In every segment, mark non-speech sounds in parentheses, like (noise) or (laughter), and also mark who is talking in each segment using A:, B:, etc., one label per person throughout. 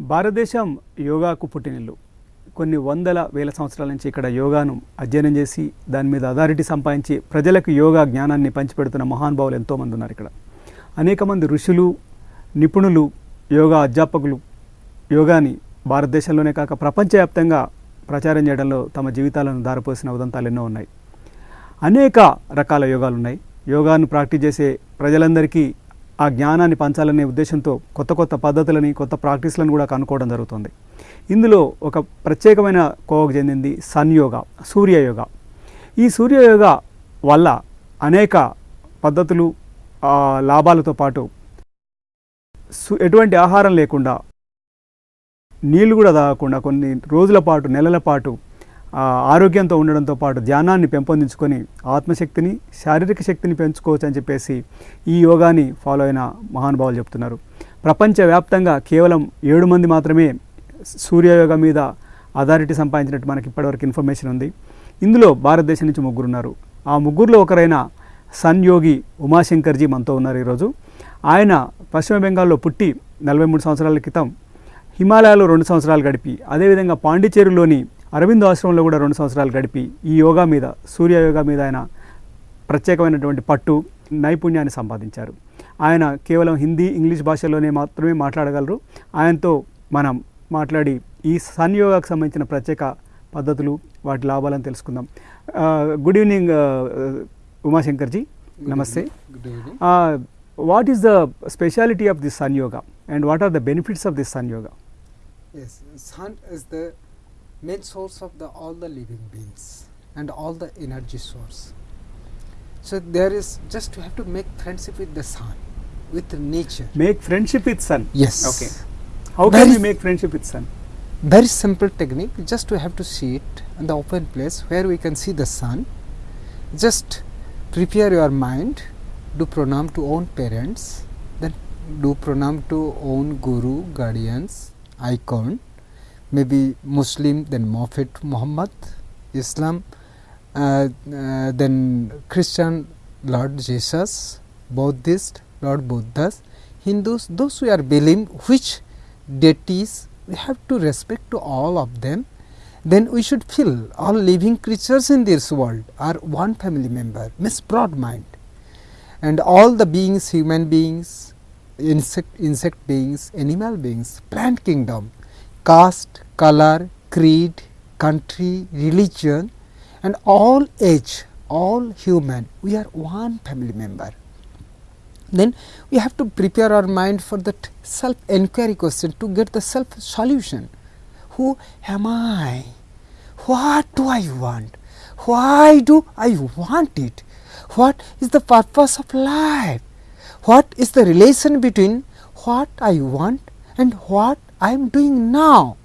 A: భారతదేశం యోగాకు పుట్టినిల్లు. కొన్ని వందల వేల సంవత్సరాల నుంచి ఇక్కడ యోగాను అధ్యయనం చేసి దాని మీద అథారిటీ సంపాదించి ప్రజలకు యోగా జ్ఞానాన్ని పంచిపెడుతున్న మహానుభావులు ఎంతోమంది ఉన్నారు ఇక్కడ. అనేక మంది ఋషులు నిపుణులు యోగా అధ్యాపకులు యోగాని భారతదేశంలోనే కాక ప్రపంచవ్యాప్తంగా ప్రచారం చేయడంలో తమ జీవితాలను దారిపోసిన ఉదంతాలు ఎన్నో ఉన్నాయి. అనేక రకాల యోగాలు ఉన్నాయి. యోగాను ప్రాక్టీస్ చేసే ప్రజలందరికీ ఆ జ్ఞానాన్ని పంచాలనే ఉద్దేశంతో కొత్త కొత్త పద్ధతులని కొత్త ప్రాక్టీస్లను కూడా కనుక్కోవడం జరుగుతుంది. ఇందులో ఒక ప్రత్యేకమైన కోవకు చెందింది సన్ సూర్యయోగ సూర్య యోగా. ఈ సూర్యయోగ వల్ల అనేక పద్ధతులు లాభాలతో పాటు సు- ఎటువంటి ఆహారం లేకుండా నీళ్ళు కూడా తాగకుండా కొన్ని రోజుల పాటు నెలల పాటు ఆరోగ్యంతో ఉండడంతో పాటు ధ్యానాన్ని పెంపొందించుకొని ఆత్మశక్తిని శారీరక శక్తిని పెంచుకోవచ్చు అని చెప్పేసి ఈ యోగాని ఫాలో అయిన మహానుభావులు చెప్తున్నారు. ప్రపంచవ్యాప్తంగా కేవలం ఏడు మంది మాత్రమే సూర్యయోగ మీద అథారిటీ సంపాదించినట్టు మనకి ఇప్పటివరకు ఇన్ఫర్మేషన్ ఉంది. ఇందులో భారతదేశం నుంచి ముగ్గురు ఉన్నారు ఆ ముగ్గురులో ఒకరైన సన్ యోగి ఉమాశంకర్జీ మనతో ఉన్నారు ఈరోజు. ఆయన పశ్చిమ బెంగాల్లో పుట్టి నలభై మూడు సంవత్సరాల క్రితం హిమాలయాలో రెండు సంవత్సరాలు గడిపి అదేవిధంగా పాండిచేరిలోని అరవింద్ ఆశ్రమంలో కూడా రెండు సంవత్సరాలు గడిపి ఈ యోగా మీద సూర్య యోగా మీద ఆయన ప్రత్యేకమైనటువంటి పట్టు నైపుణ్యాన్ని సంపాదించారు. ఆయన కేవలం హిందీ ఇంగ్లీష్ భాషలోనే మాత్రమే మాట్లాడగలరు. ఆయనతో మనం మాట్లాడి ఈ సన్ యోగాకు సంబంధించిన ప్రత్యేక పద్ధతులు వాటి లాభాలను తెలుసుకుందాం. గుడ్ ఈవినింగ్ ఉమాశంకర్జీ నమస్తే. What is the speciality of this sun yoga? And what are the benefits of this sun yoga?
B: Yes, sun is the main source of the all the living beings and all the energy source. So there is just you have to make friendship with the sun, with nature.
A: Make friendship with sun.
B: Yes.
A: Okay. How
B: can
A: we make friendship with sun?
B: Very simple technique. Just you have to see it in the open place where we can see the sun. Just prepare your mind. Do pranam to own parents. Then do pranam to own guru, guardians, icon. Maybe Muslim, then Prophet Muhammad, Islam, uh, uh, then Christian, Lord Jesus, Buddhist, Lord Buddhas, Hindus, those who are believing which deities we have to respect to all of them. Then we should feel all living creatures in this world are one family member means broad mind. And all the beings human beings insect insect beings animal beings plant kingdom caste color creed country religion and all age all human. We are one family member. Then we have to prepare our mind for that self enquiry question to get the self solution who am i? What do i want? Why do i want it? What is the purpose of life? What is the relation between what i want and what i am doing now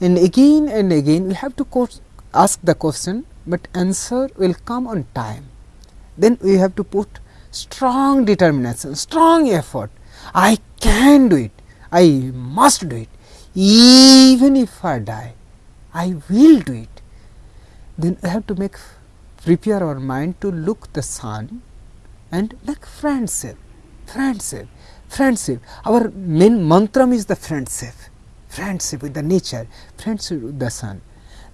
B: and again and again we have to ask the question but answer will come on time then we have to put strong determination, strong effort. I can do it. I must do it. Even if I die, I will do it. Then we have to make prepare our mind to look the sun and make friendship, friendship, friendship. Our main mantra is the friendship, friendship with the nature, friendship with the sun.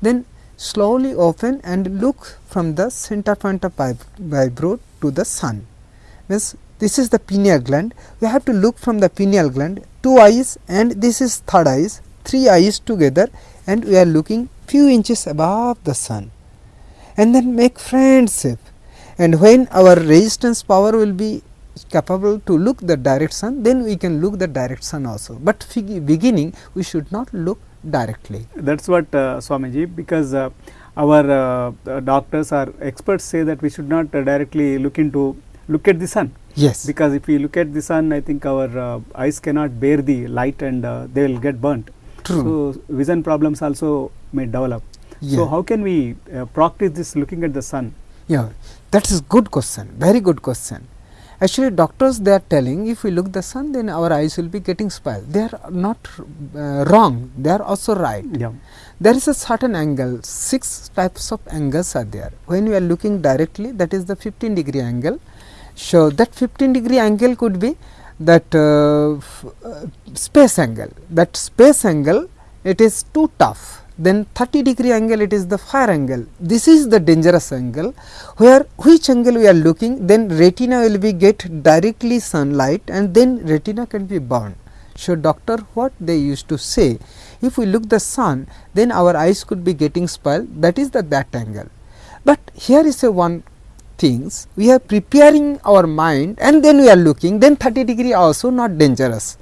B: Then slowly open and look from the center point of vib- vibro to the sun. Means this is the pineal gland. We have to look from the pineal gland, two eyes, and this is third eyes, three eyes together, and we are looking few inches above the sun. And then make friendship. And when our resistance power will be capable to look the direct sun, then we can look the direct sun also. But beginning, we should not look directly.
A: That's what uh, Swamiji, because uh, our uh, uh, doctors or experts say that we should not uh, directly look into look at the sun
B: Yes.
A: because if we look at the sun, I think our uh, eyes cannot bear the light and uh, they will get burnt.
B: True.
A: So vision problems also may develop.
B: Yeah.
A: So how can we uh, practice this looking at the sun?
B: Yeah, that is good question. Very good question. Actually, doctors they are telling if we look the sun, then our eyes will be getting spoiled. They are not uh, wrong. They are also right.
A: Yeah.
B: There is a certain angle. Six types of angles are there. When we are looking directly, that is the 15 degree angle. So that 15 degree angle could be that uh, f- uh, space angle. That space angle it is too tough. Then 30 degree angle it is the fire angle. This is the dangerous angle where which angle we are looking then retina will be get directly sunlight and then retina can be burned. So, doctor what they used to say if we look the sun then our eyes could be getting spoiled that is the that angle. But here is a one things we are preparing our mind and then we are looking then 30 degree also not dangerous.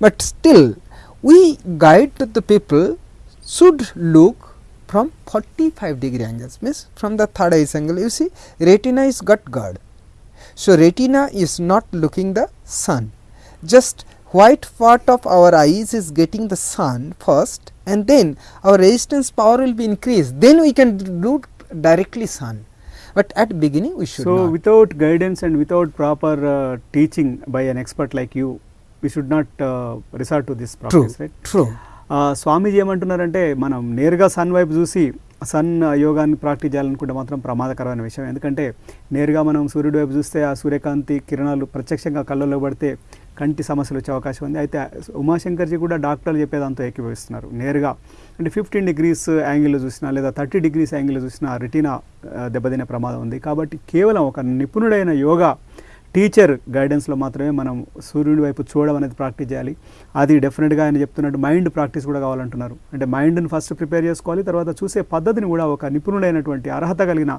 B: But still we guide the people should look from 45 degree angles means from the third eye angle. You see retina is got guard. So, retina is not looking the sun. Just white part of our eyes is getting the sun first and then our resistance power will be increased. Then we can look directly sun. But at beginning we should
A: so
B: not.
A: without guidance and without proper uh, teaching by an expert like you we should not uh, resort to this
B: true
A: practice right?
B: true
A: Swamiji ఏమంటున్నారంటే మనం నేరుగా sun వైపు చూసి sun యోగాన్ని practice చేయాలనుకుంటే మాత్రం ప్రమాదకరమైన విషయం. ఎందుకంటే నేరుగా మనం సూర్యుడి వైపు చూస్తే ఆ సూర్యకాంతి కిరణాలు ప్రత్యక్షంగా కళ్ళలో పడితే కంటి సమస్యలు వచ్చే అవకాశం ఉంది. అయితే ఉమాశంకర్జీ కూడా డాక్టర్లు చెప్పేదాంతో ఏకీభవిస్తున్నారు. నేరుగా అంటే ఫిఫ్టీన్ డిగ్రీస్ యాంగిల్లో చూసినా లేదా థర్టీ డిగ్రీస్ యాంగిల్లో చూసినా రెటీనా దెబ్బతినే ప్రమాదం ఉంది. కాబట్టి కేవలం ఒక నిపుణుడైన యోగా టీచర్ గైడెన్స్లో మాత్రమే మనం సూర్యుడి వైపు చూడడం అనేది ప్రాక్టీస్ చేయాలి. అది డెఫినెట్గా ఆయన చెప్తున్నట్టు మైండ్ ప్రాక్టీస్ కూడా కావాలంటున్నారు. అంటే మైండ్ని ఫస్ట్ ప్రిపేర్ చేసుకోవాలి తర్వాత చూసే పద్ధతిని కూడా ఒక నిపుణుడైనటువంటి అర్హత కలిగిన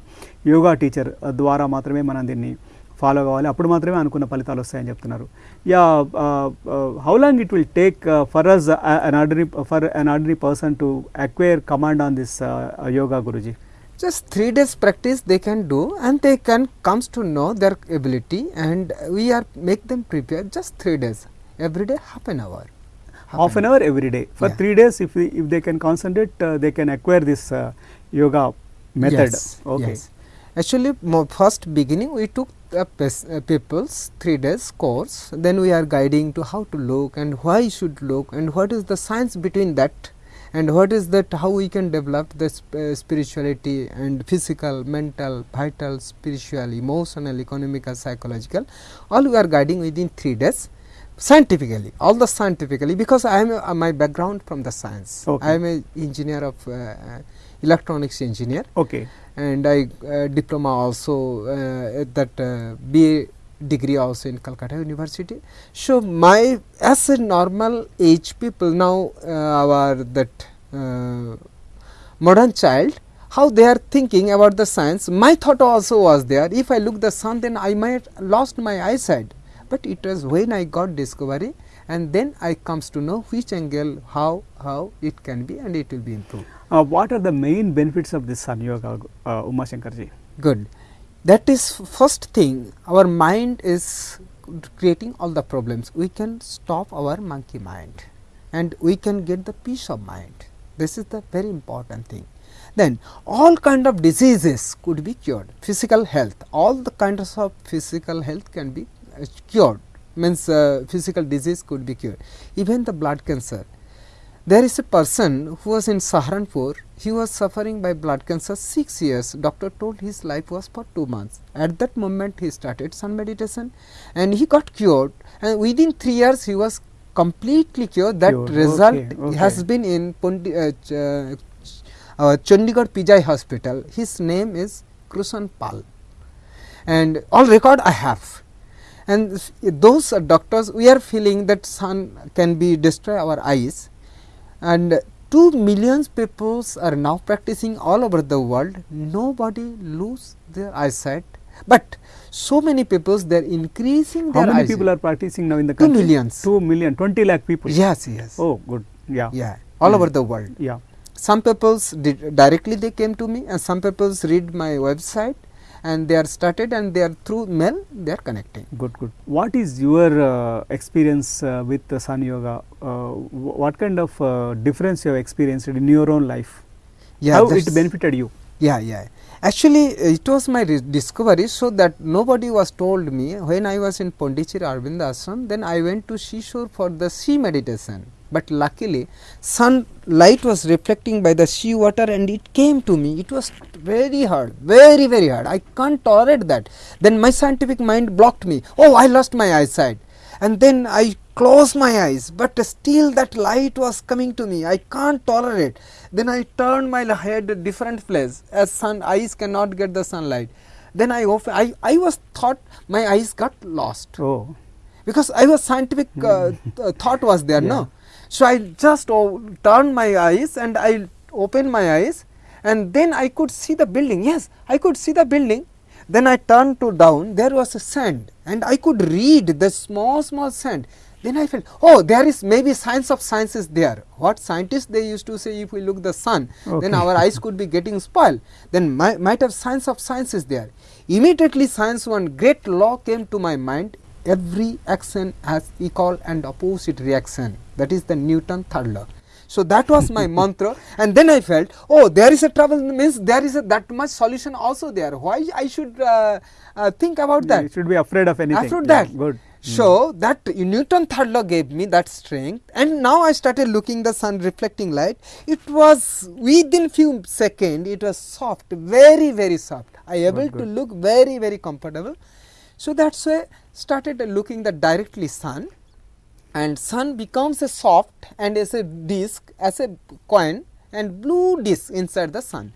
A: యోగా టీచర్ ద్వారా మాత్రమే మనం దీన్ని ఫాలో కావాలి. అప్పుడు మాత్రమే అనుకున్న ఫలితాలు వస్తాయని చెప్తున్నారు. Yeah how long it will take for us an ordinary for an ordinary person to acquire command on this yoga Guruji
B: just 3 days practice they can do and they can comes to know their ability and we are make them prepare just 3 days. Every day half an hour.
A: Half an hour every day. For
B: Yeah.
A: three days if we, if they can concentrate uh, they can acquire this uh, yoga method.
B: Yes,
A: okay.
B: Yes. Actually, first beginning we took the uh, people's three days course. Then we are guiding to how to look and why should look and what is the science between that and what is that how we can develop the sp- uh, spirituality and physical, mental, vital, spiritual, emotional, economical, psychological. All we are guiding within three days scientifically all the scientifically because i am a, uh, my background from the science
A: Okay.
B: i am a engineer of uh, uh, electronics engineer
A: okay
B: and I uh, diploma also uh, at that uh, BA degree also in Calcutta University. So my as a normal age people now uh, our that uh, modern child how they are thinking about the science my thought also was there if I look the sun then I might lost my eyesight but it was when I got discovery and then I comes to know which angle how how it can be and it will be improved.
A: uh, what are the main benefits of this sun yoga uh, uma shankarji
B: good that is first thing. Our mind is creating all the problems. We can stop our monkey mind and we can get the peace of mind. This is the very important thing. Then all kind of diseases could be cured. Physical health. All the kinds of physical health can be uh, cured. Means uh, physical disease could be cured. Even the blood cancer there is a person who was in Saharanpur. He was suffering by blood cancer six years. Doctor told his life was for two months. At that moment, he started sun meditation, and he got cured. And within three years, he was completely cured. That
A: Cured.
B: result
A: Okay, okay.
B: has been in Pondi, uh, Ch- uh, uh, Chandigarh PGI Hospital. His name is Krushan Pal, and all record I have and those doctors we are feeling that sun can be destroy our eyes and 2 millions peoples are now practicing all over the world. Nobody lose their eyesight. But so many peoples they are increasing
A: how many
B: eyesight.
A: people are practicing now in the country?
B: millions.
A: 2 million 20 lakh people?
B: Yes yes.
A: Oh good. Yeah.
B: Yeah all
A: Mm.
B: over the world.
A: Yeah.
B: Some peoples directly they came to me and some peoples read my website and they are started and they are through mail they are connecting.
A: Good good. What is your uh, experience uh, with the sun yoga? Uh, what kind of uh, difference you have experienced in your own life?
B: Yeah
A: how it benefited you?
B: Yeah, yeah. Actually, it was my discovery so that nobody was told me. When I was in Pondicherry Arvind Ashram, then I went to seashore for the sea meditation. But luckily, sunlight was reflecting by the sea water and it came to me. It was very hard, very, very hard. I can't tolerate that. Then my scientific mind blocked me. Oh, I lost my eyesight. and then i closed my eyes but still that light was coming to me i can't tolerate then i turned my head a different place as sun eyes cannot get the sunlight then i i, I was thought my eyes got lost
A: oh
B: because I was scientific uh, th- thought was there,
A: Yeah.
B: no. So I just oh, turned my eyes and I opened my eyes, and then I could see the building. Yes, I could see the building. Then I turned to down. There was a sand, and I could read the small small sand. Then I felt, oh, there is maybe science of science is there. What scientists they used to say, if we look the sun, then our eyes could be getting spoiled. Then mi- might have science of science is there. Immediately, science one great law came to my mind. Every action has equal and opposite reaction. That is the Newton third law. So that was my (laughs) mantra, and then I felt, oh, there is a trouble means there is a, that much solution also there. Why I should uh, uh, think about that?
A: You should be afraid of anything.
B: After
A: Yeah,
B: that,
A: good.
B: So that Newton third law gave me that strength, and now I started looking the sun reflecting light. It was within few seconds, it was soft, very very soft. I able to
A: good.
B: look very very comfortable. So that's why started looking the directly sun, and sun becomes a soft and as a disc as a coin and blue disc inside the sun.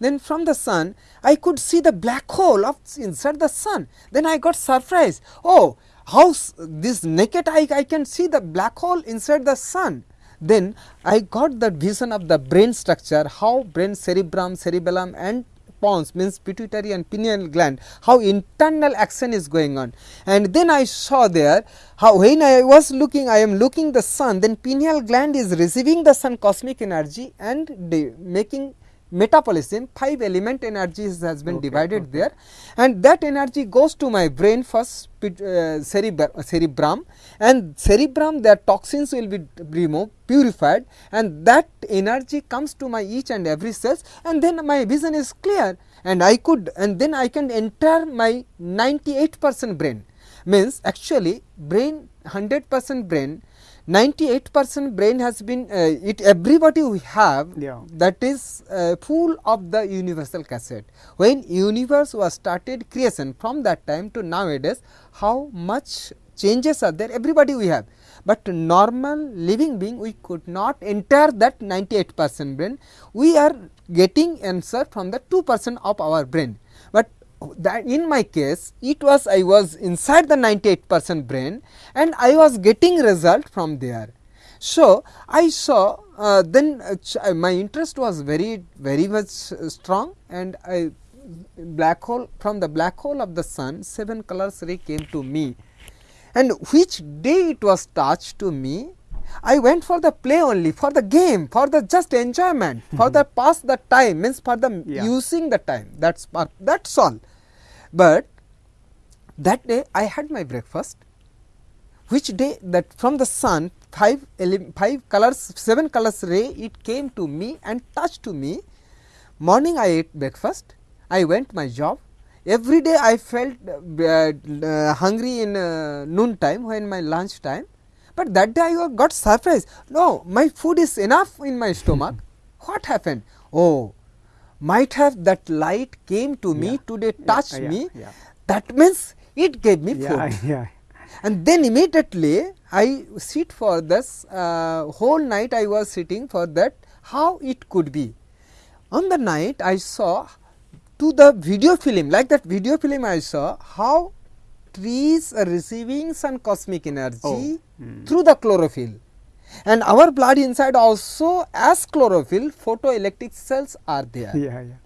B: Then from the sun i could see the black hole of inside the sun. Then i got surprised. Oh how this naked eye i can see the black hole inside the sun. Then i got the vision of the brain structure how brain cerebrum cerebellum and pons means pituitary and pineal gland how internal action is going on. And then i saw there how when i was looking i am looking the sun then pineal gland is receiving the sun cosmic energy and making metabolism five element energies has been
A: Okay,
B: divided
A: okay.
B: there. And that energy goes to my brain first uh, cerebr- cerebrum. And cerebrum their toxins will be removed purified. And that energy comes to my each and every cells. And then my vision is clear. And i could and then i can enter my 98 percent brain. Means actually brain 100 percent brain 98 percent brain has been uh, it everybody we have
A: Yeah.
B: that is uh, full of the universal cassette. When universe was started creation from that time to nowadays how much changes are there? Everybody we have. But normal living being we could not enter that 98 percent brain. We are getting answer from the 2 percent of our brain. But that in my case it was i was inside the 98 percent brain and i was getting result from there. So i saw uh, then uh, uh, my interest was very very much uh, strong and i black hole from the black hole of the sun seven colors ray came to me. And which day it was touched to me i went for the play only for the game for the just enjoyment for (laughs) the pass the time means for the
A: Yeah.
B: using the time. That's that's all but that day i had my breakfast which day that from the sun five five colors seven colors ray it came to me and touched to me. Morning i ate breakfast i went my job. Every day i felt uh, uh, hungry in uh, noon time when my lunch time. But that day i got surprised. No my food is enough in my stomach. (laughs) What happened? Oh might have that light came to me today touched me. that means it gave me food. and then immediately I sit for this uh, whole night I was sitting for that how it could be. On the night I saw to the video film like that video film I saw how trees are receiving some cosmic energy
A: Oh, mm.
B: through the chlorophyll and our blood inside also as chlorophyll photoelectric cells are there
A: Yeah, yeah.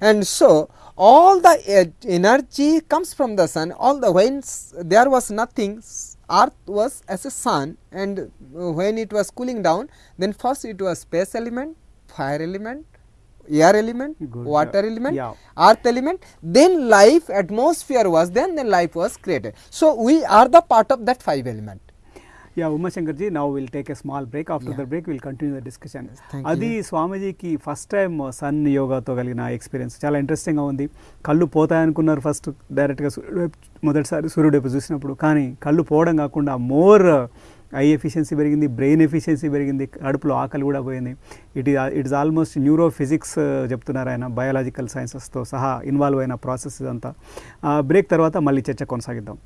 B: and so all the energy comes from the sun all the when there was nothing earth was as a sun and uh, when it was cooling down then first it was space element fire element air element
A: Good.
B: water element
A: Yeah.
B: earth element then life atmosphere was then then life was created so we are the part of that five element
A: yeah Umashankarji now will take a small break after the. Break will continue the discussion అది స్వామీజీకి first time sun యోగాతో కలిగిన experience చాలా ఇంట్రెస్టింగ్గా ఉంది. కళ్ళు పోతాయనుకున్నారు first డైరెక్ట్గా సూర్యుడు మొదటిసారి సూర్యుడు వైపు చూసినప్పుడు. కానీ కళ్ళు పోవడం కాకుండా మోర్ ఐ ఎఫిషియన్సీ పెరిగింది బ్రెయిన్ ఎఫిషియన్సీ పెరిగింది కడుపులో ఆకలి కూడా పోయింది. ఇట్ ఈ it is almost neuro physics చెప్తున్నారు ఆయన బయాలజికల్ సైన్సెస్తో సహా ఇన్వాల్వ్ అయిన ప్రాసెస్ ఇదంతా. బ్రేక్ తర్వాత మళ్ళీ చర్చ కొనసాగిద్దాం.